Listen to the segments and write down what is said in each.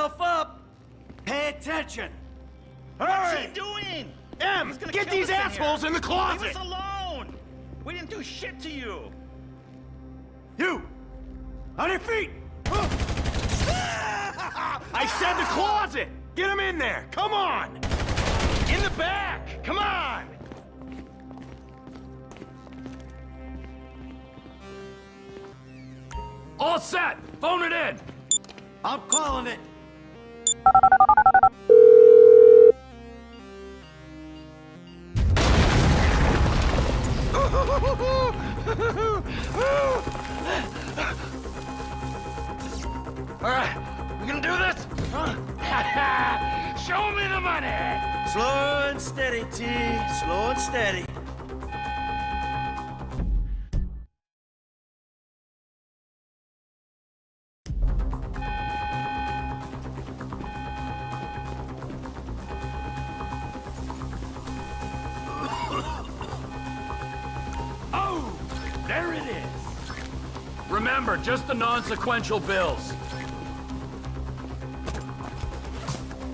yourself up! Pay attention! What's he doing? Em, get these us in assholes in the closet! Leave us alone! We didn't do shit to you! You! On your feet! I said the closet! Get them in there! Come on! In the back! Come on! All set! Phone it in! I'm calling it! All Remember, just the non-sequential bills.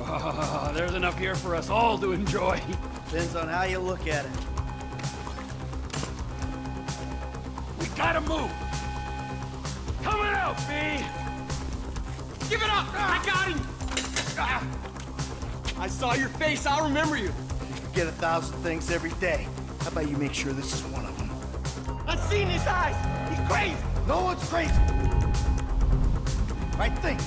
Ah, there's enough here for us all to enjoy. Depends on how you look at it. We gotta move. Coming out, B. Give it up! I got him! Ah. I saw your face, I'll remember you. You get a thousand things every day. How about you make sure this is one of them? I've seen his eyes! He's crazy! No one's crazy! Right think.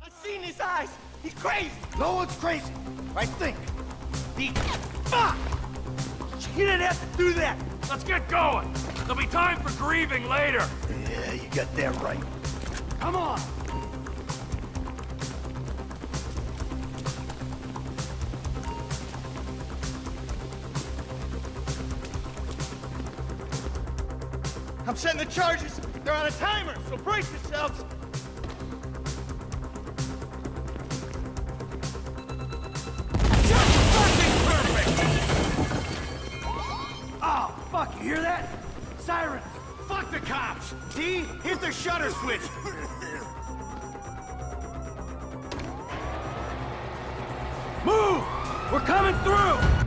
I've seen his eyes! He's crazy! No one's crazy! Right think. He... Fuck! He didn't have to do that! Let's get going. There'll be time for grieving later. Yeah, you got that right. Come on. I'm setting the charges! They're on a timer, so brace yourselves! Just fucking perfect. Oh, fuck, you hear that? Sirens! Fuck the cops. D, hit the shutter switch! Move. We're coming through.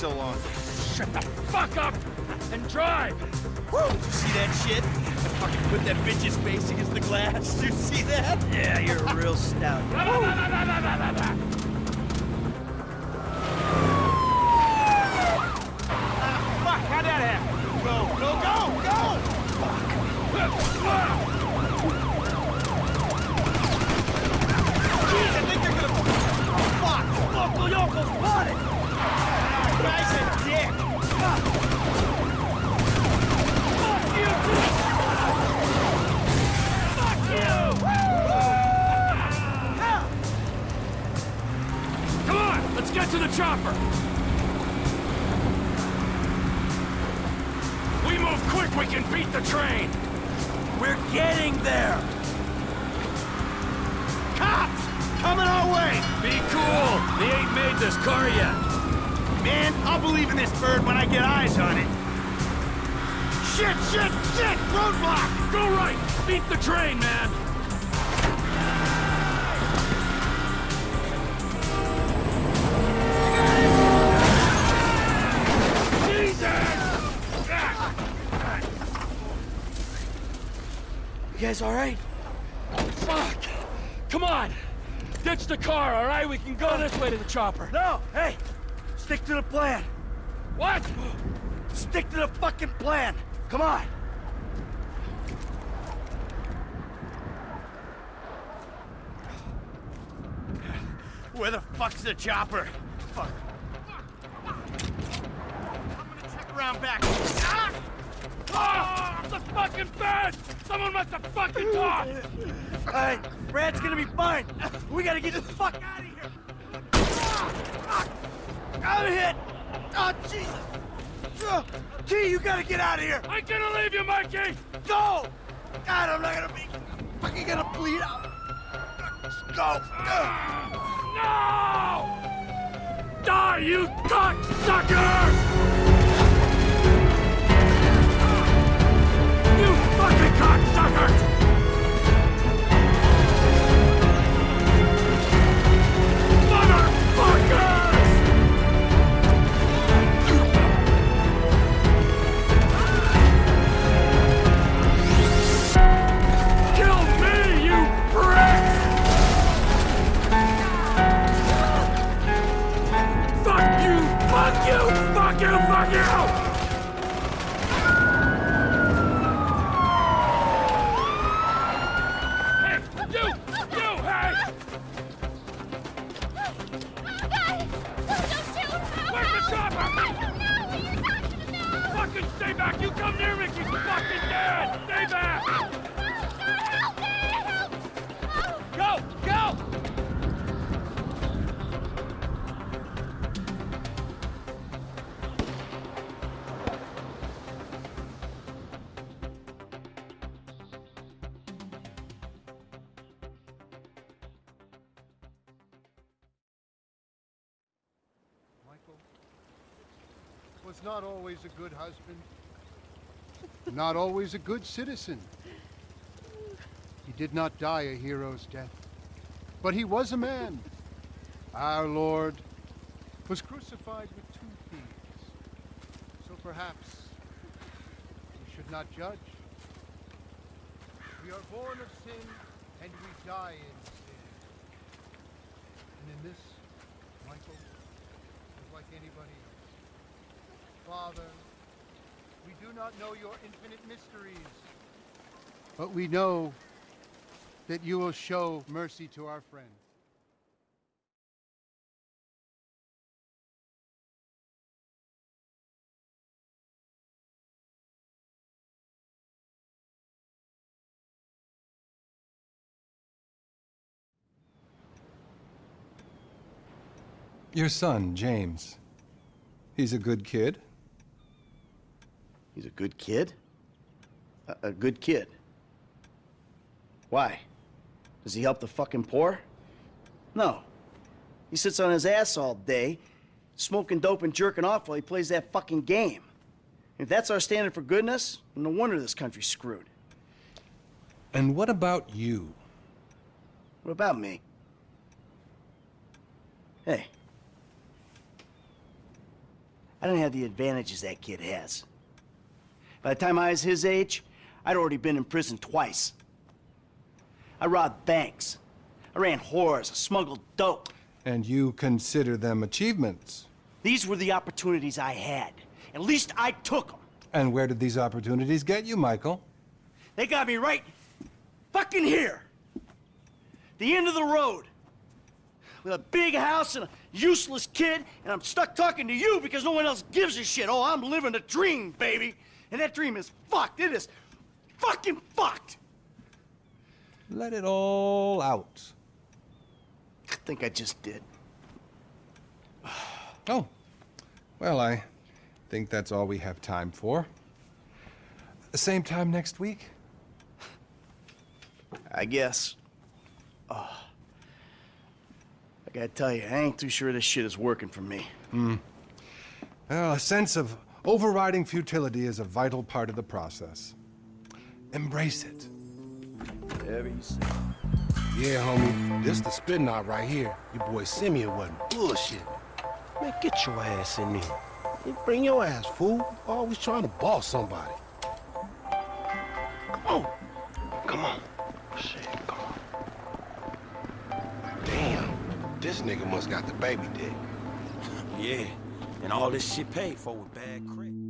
So long? Shut the fuck up and drive. Woo! Did you see that shit? I fucking put that bitch's face against the glass. Did you see that? Yeah, you're a real stout. the chopper! We move quick, we can beat the train! We're getting there! Cops! Coming our way! Be cool! They ain't made this car yet! Man, I'll believe in this bird when I get eyes on it! Shit, shit, shit! Roadblock! Go right! Beat the train, man! You guys alright? Fuck! Come on! Ditch the car, all right? We can go this way to the chopper. No! Hey! Stick to the plan! What? Stick to the fucking plan! Come on! Where the fuck's the chopper? Fuck. I'm gonna check around back. Ah! The fucking bed! Someone must have fucking talked! Hey, Brad's gonna be fine. We gotta get the fuck out of here. Ah! I'm hit. Oh, Jesus. Uh, T, you gotta get out of here. I'm gonna leave you, Mikey! Go! God, I'm not gonna be fucking gonna bleed out. Go. Uh. No! Die, you cocksucker! Fucking stay back! You come near me, you fucking dead! Stay back! Go! Was not always a good husband, not always a good citizen. He did not die a hero's death, but he was a man. Our Lord was crucified with two thieves, so perhaps we should not judge. We are born of sin, and we die in sin. And in this, Michael, like anybody else. Father, we do not know your infinite mysteries, but we know that you will show mercy to our friend. Your son, James. He's a good kid. He's a good kid? A, a good kid. Why? Does he help the fucking poor? No. He sits on his ass all day, smoking dope and jerking off while he plays that fucking game. If that's our standard for goodness, no wonder this country's screwed. And what about you? What about me? Hey. I don't have the advantages that kid has. By the time I was his age, I'd already been in prison twice. I robbed banks. I ran whores. I smuggled dope. And you consider them achievements. These were the opportunities I had. At least I took them. And where did these opportunities get you, Michael? They got me right fucking here. The end of the road. With a big house and a useless kid, and I'm stuck talking to you because no one else gives a shit. Oh, I'm living a dream, baby. And that dream is fucked. It is fucking fucked. Let it all out. I think I just did. Oh. Well, I think that's all we have time for. The same time next week? I guess. Oh. I gotta tell you, I ain't too sure this shit is working for me. Hmm. Well, a sense of overriding futility is a vital part of the process. Embrace it. Whatever you say. Yeah, homie. This the spin knot right here. Your boy Simeon wasn't bullshit. Man, get your ass in there. Hey, Bring your ass, fool. Always trying to boss somebody. Come on. Come on. Shit, come on. Damn. This nigga must got the baby dick. Yeah, and all this shit paid for with bad credit.